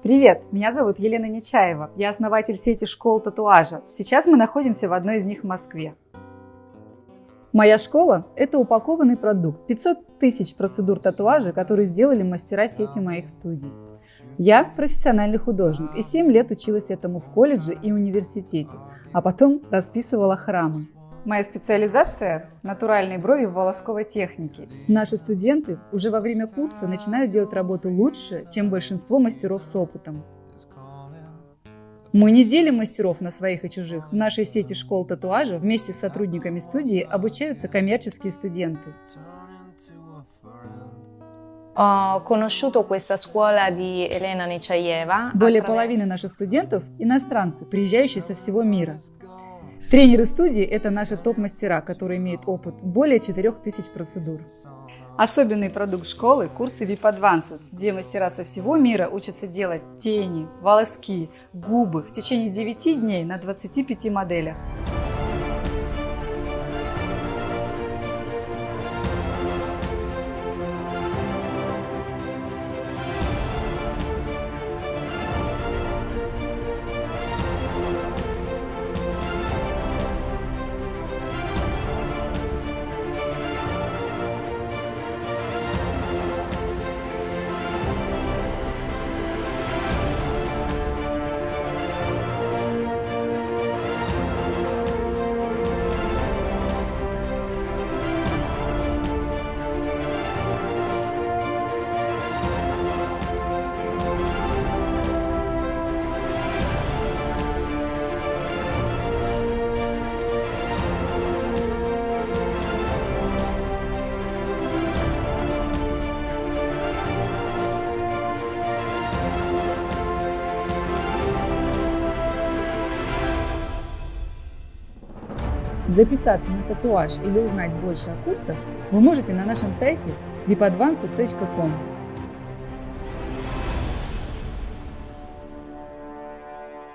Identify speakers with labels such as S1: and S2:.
S1: Привет, меня зовут Елена Нечаева, я основатель сети школ татуажа. Сейчас мы находимся в одной из них в Москве. Моя школа – это упакованный продукт, 500 тысяч процедур татуажа, которые сделали мастера сети моих студий. Я профессиональный художник и 7 лет училась этому в колледже и университете, а потом расписывала храмы. Моя специализация – натуральные брови в волосковой технике. Наши студенты уже во время курса начинают делать работу лучше, чем большинство мастеров с опытом. Мы не делим мастеров на своих и чужих. В нашей сети школ татуажа вместе с сотрудниками студии обучаются коммерческие студенты.
S2: Nechaeva.
S1: Более половины наших студентов – иностранцы, приезжающие со всего мира. Тренеры студии – это наши топ-мастера, которые имеют опыт более 4000 процедур. Особенный продукт школы – курсы VIP Advanced, где мастера со всего мира учатся делать тени, волоски, губы в течение 9 дней на 25 моделях. Записаться на татуаж или узнать больше о курсах вы можете на нашем сайте vipadvance.com.